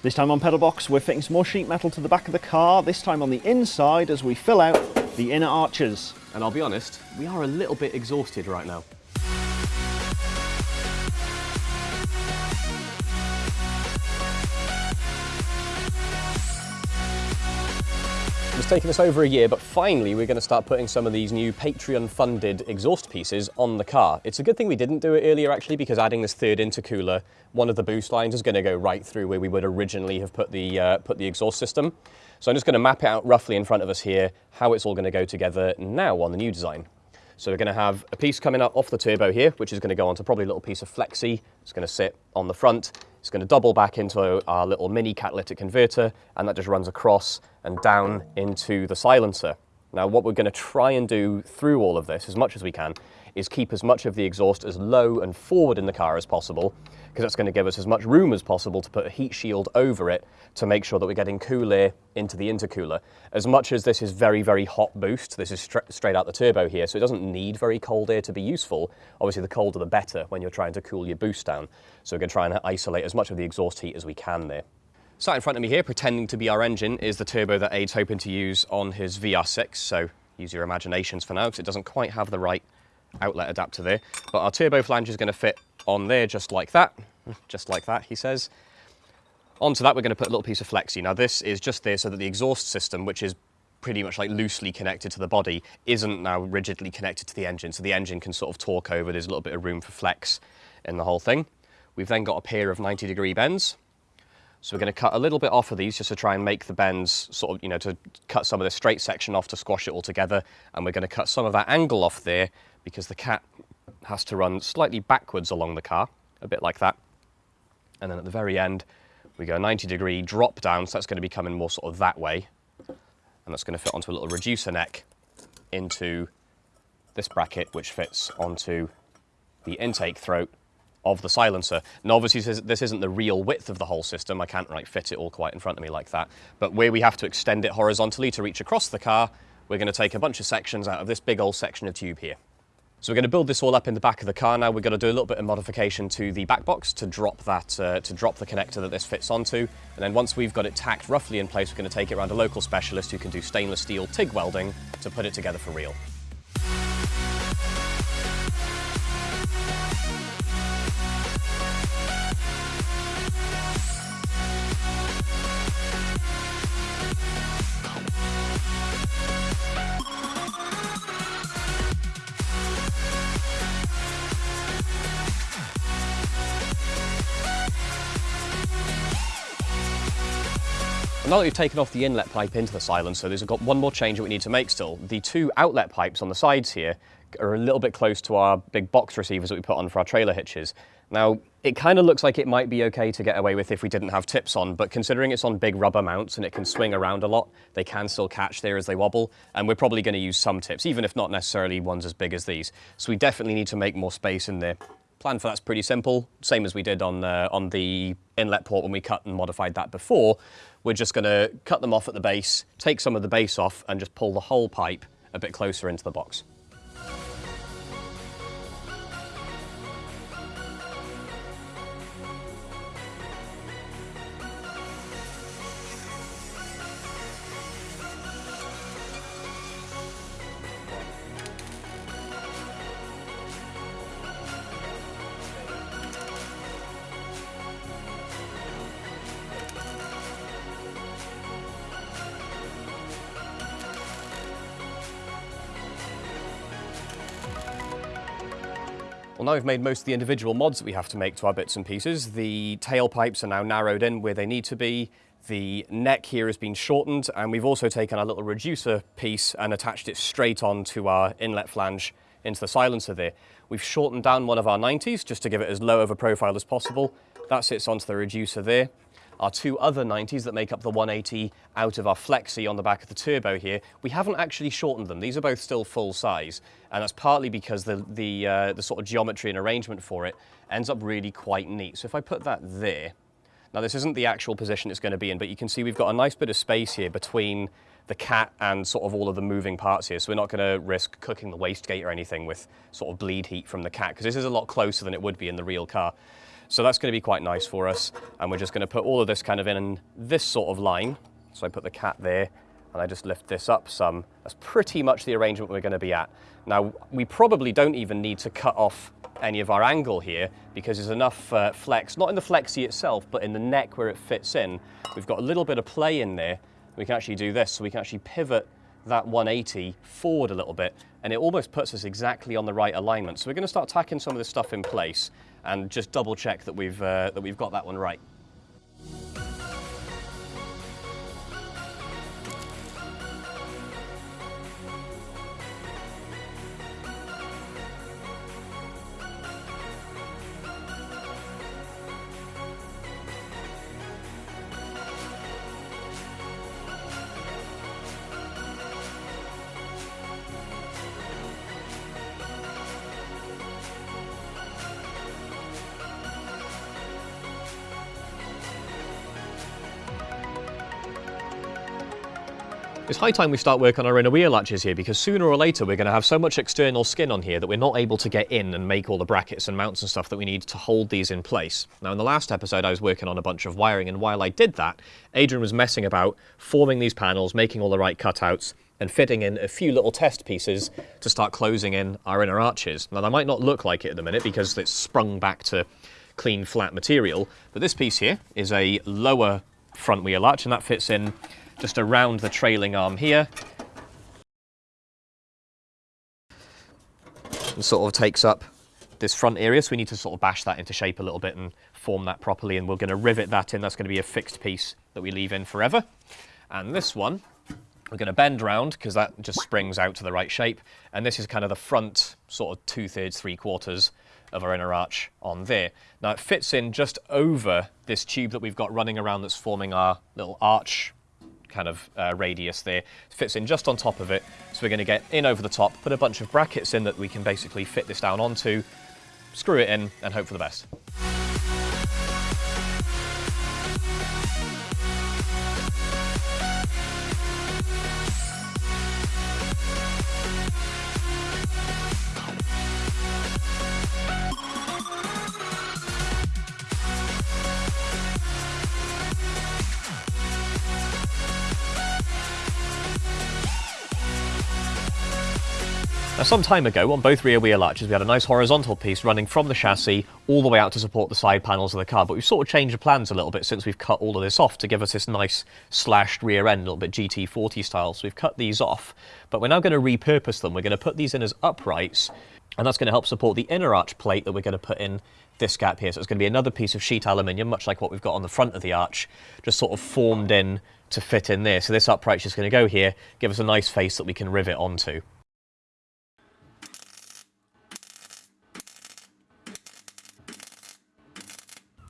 This time on Pedalbox, we're fitting some more sheet metal to the back of the car, this time on the inside as we fill out the inner arches. And I'll be honest, we are a little bit exhausted right now. It's taken us over a year, but finally we're going to start putting some of these new Patreon-funded exhaust pieces on the car. It's a good thing we didn't do it earlier, actually, because adding this third intercooler, one of the boost lines is going to go right through where we would originally have put the, uh, put the exhaust system. So I'm just going to map it out roughly in front of us here, how it's all going to go together now on the new design. So we're going to have a piece coming up off the turbo here, which is going to go onto probably a little piece of flexi. It's going to sit on the front. It's going to double back into our little mini catalytic converter, and that just runs across and down into the silencer. Now, what we're going to try and do through all of this, as much as we can, is keep as much of the exhaust as low and forward in the car as possible, because that's going to give us as much room as possible to put a heat shield over it to make sure that we're getting cool air into the intercooler. As much as this is very, very hot boost, this is stra straight out the turbo here, so it doesn't need very cold air to be useful. Obviously, the colder the better when you're trying to cool your boost down. So we're going to try and isolate as much of the exhaust heat as we can there. Sat in front of me here, pretending to be our engine, is the turbo that Aid's hoping to use on his VR6, so use your imaginations for now, because it doesn't quite have the right outlet adapter there. But our turbo flange is going to fit on there just like that, just like that, he says. Onto that, we're going to put a little piece of flexi. Now, this is just there so that the exhaust system, which is pretty much like loosely connected to the body, isn't now rigidly connected to the engine. So the engine can sort of torque over. There's a little bit of room for flex in the whole thing. We've then got a pair of 90 degree bends. So we're going to cut a little bit off of these just to try and make the bends sort of, you know, to cut some of the straight section off to squash it all together. And we're going to cut some of that angle off there because the cat has to run slightly backwards along the car, a bit like that. And then at the very end, we go 90 degree drop down, so that's going to be coming more sort of that way. And that's going to fit onto a little reducer neck into this bracket, which fits onto the intake throat of the silencer. Now obviously this isn't the real width of the whole system. I can't like fit it all quite in front of me like that. But where we have to extend it horizontally to reach across the car, we're going to take a bunch of sections out of this big old section of tube here. So we're going to build this all up in the back of the car now. We're going to do a little bit of modification to the back box to drop that, uh, to drop the connector that this fits onto. And then once we've got it tacked roughly in place, we're going to take it around a local specialist who can do stainless steel TIG welding to put it together for real. Now that we've taken off the inlet pipe into the silencer, so there's got one more change that we need to make still. The two outlet pipes on the sides here are a little bit close to our big box receivers that we put on for our trailer hitches. Now, it kind of looks like it might be okay to get away with if we didn't have tips on, but considering it's on big rubber mounts and it can swing around a lot, they can still catch there as they wobble, and we're probably going to use some tips, even if not necessarily ones as big as these. So we definitely need to make more space in there. Plan for that's pretty simple, same as we did on, uh, on the inlet port when we cut and modified that before. We're just going to cut them off at the base, take some of the base off and just pull the whole pipe a bit closer into the box. Well, now we've made most of the individual mods that we have to make to our bits and pieces. The tailpipes are now narrowed in where they need to be. The neck here has been shortened, and we've also taken our little reducer piece and attached it straight onto our inlet flange into the silencer there. We've shortened down one of our 90s just to give it as low of a profile as possible. That sits onto the reducer there. Our two other 90s that make up the 180 out of our Flexi on the back of the turbo here, we haven't actually shortened them. These are both still full size, and that's partly because the, the, uh, the sort of geometry and arrangement for it ends up really quite neat. So if I put that there, now this isn't the actual position it's going to be in, but you can see we've got a nice bit of space here between the cat and sort of all of the moving parts here. So we're not going to risk cooking the wastegate or anything with sort of bleed heat from the cat, because this is a lot closer than it would be in the real car. So that's going to be quite nice for us. And we're just going to put all of this kind of in this sort of line. So I put the cat there and I just lift this up some. That's pretty much the arrangement we're going to be at. Now, we probably don't even need to cut off any of our angle here because there's enough uh, flex, not in the flexi itself, but in the neck where it fits in. We've got a little bit of play in there. We can actually do this, so we can actually pivot that 180 forward a little bit, and it almost puts us exactly on the right alignment. So we're going to start tacking some of this stuff in place and just double check that we've, uh, that we've got that one right. It's high time we start work on our inner wheel arches here because sooner or later we're going to have so much external skin on here that we're not able to get in and make all the brackets and mounts and stuff that we need to hold these in place. Now in the last episode I was working on a bunch of wiring and while I did that, Adrian was messing about forming these panels, making all the right cutouts and fitting in a few little test pieces to start closing in our inner arches. Now that might not look like it at the minute because it's sprung back to clean flat material, but this piece here is a lower front wheel arch and that fits in just around the trailing arm here. And sort of takes up this front area, so we need to sort of bash that into shape a little bit and form that properly, and we're going to rivet that in. That's going to be a fixed piece that we leave in forever. And this one, we're going to bend round because that just springs out to the right shape. And this is kind of the front sort of two-thirds, three-quarters of our inner arch on there. Now it fits in just over this tube that we've got running around that's forming our little arch kind of uh, radius there. It fits in just on top of it. So we're going to get in over the top, put a bunch of brackets in that we can basically fit this down onto, screw it in and hope for the best. Now some time ago on both rear wheel arches we had a nice horizontal piece running from the chassis all the way out to support the side panels of the car but we've sort of changed the plans a little bit since we've cut all of this off to give us this nice slashed rear end, a little bit GT40 style. So we've cut these off but we're now going to repurpose them. We're going to put these in as uprights and that's going to help support the inner arch plate that we're going to put in this gap here. So it's going to be another piece of sheet aluminium, much like what we've got on the front of the arch, just sort of formed in to fit in there. So this upright's just going to go here, give us a nice face that we can rivet onto.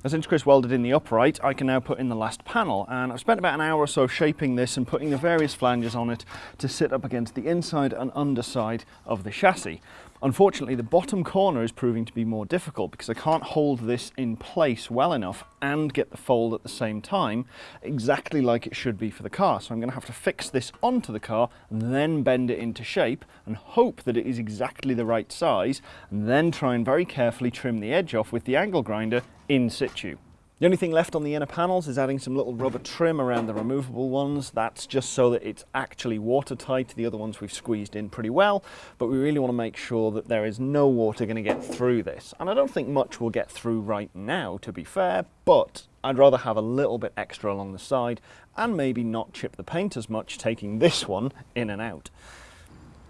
Since Chris welded in the upright, I can now put in the last panel and I've spent about an hour or so shaping this and putting the various flanges on it to sit up against the inside and underside of the chassis. Unfortunately, the bottom corner is proving to be more difficult because I can't hold this in place well enough and get the fold at the same time exactly like it should be for the car. So I'm going to have to fix this onto the car and then bend it into shape and hope that it is exactly the right size and then try and very carefully trim the edge off with the angle grinder in situ. The only thing left on the inner panels is adding some little rubber trim around the removable ones. That's just so that it's actually watertight. The other ones we've squeezed in pretty well, but we really want to make sure that there is no water going to get through this. And I don't think much will get through right now, to be fair, but I'd rather have a little bit extra along the side and maybe not chip the paint as much, taking this one in and out.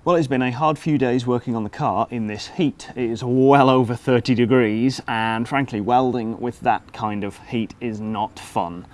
Well, it's been a hard few days working on the car in this heat. It is well over 30 degrees, and frankly, welding with that kind of heat is not fun.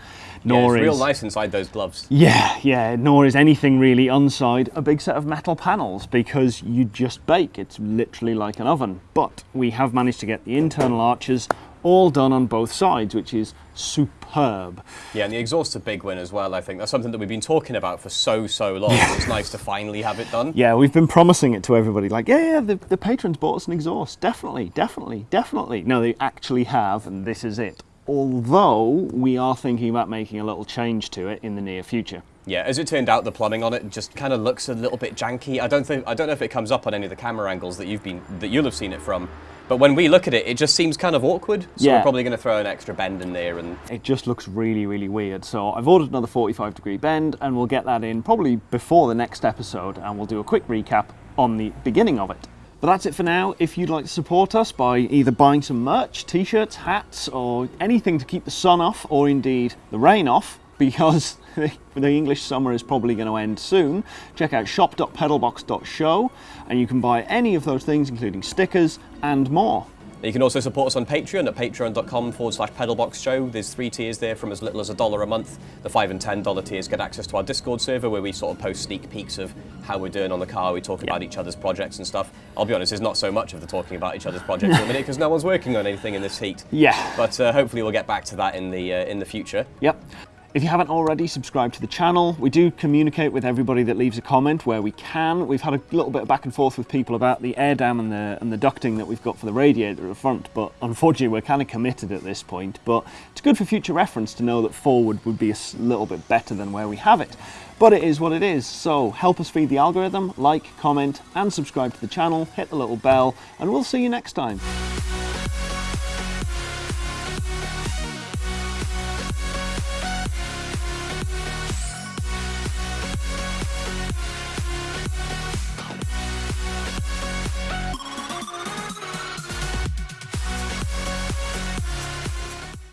Nor yeah, it's is, real nice inside those gloves. Yeah, yeah, nor is anything really inside a big set of metal panels because you just bake. It's literally like an oven. But we have managed to get the internal arches all done on both sides, which is superb. Yeah, and the exhaust's a big win as well, I think. That's something that we've been talking about for so, so long. Yeah. It's nice to finally have it done. Yeah, we've been promising it to everybody. Like, yeah, yeah, the, the patrons bought us an exhaust. Definitely, definitely, definitely. No, they actually have, and this is it. Although, we are thinking about making a little change to it in the near future. Yeah, as it turned out, the plumbing on it just kind of looks a little bit janky. I don't think I don't know if it comes up on any of the camera angles that you've been that you'll have seen it from, But when we look at it, it just seems kind of awkward. So Yeah. we're probably going to throw an extra bend in there and it just looks really, really weird. So I've ordered another 45 degree bend and we'll get that in probably before the next episode and we'll do a quick recap on the beginning of it. But that's it for now. If you'd like to support us by either buying some merch, t-shirts, hats, or anything to keep the sun off, or indeed the rain off, because the English summer is probably going to end soon, check out shop.pedalbox.show and you can buy any of those things, including stickers and more. You can also support us on Patreon at patreon.com forward slash pedalbox show. There's three tiers there from as little as a dollar a month. The five and ten dollar tiers get access to our Discord server where we sort of post sneak peeks of how we're doing on the car. We talk about each other's projects and stuff. I'll be honest, there's not so much of the talking about each other's projects at the minute because no one's working on anything in this heat. Yeah. But uh, hopefully we'll get back to that in the uh, in the future. Yep. If you haven't already, subscribe to the channel. We do communicate with everybody that leaves a comment where we can. We've had a little bit of back and forth with people about the air dam and the, and the ducting that we've got for the radiator at the front, but unfortunately we're kind of committed at this point. But it's good for future reference to know that forward would be a little bit better than where we have it. But it is what it is, so help us feed the algorithm, like, comment, and subscribe to the channel, hit the little bell, and we'll see you next time.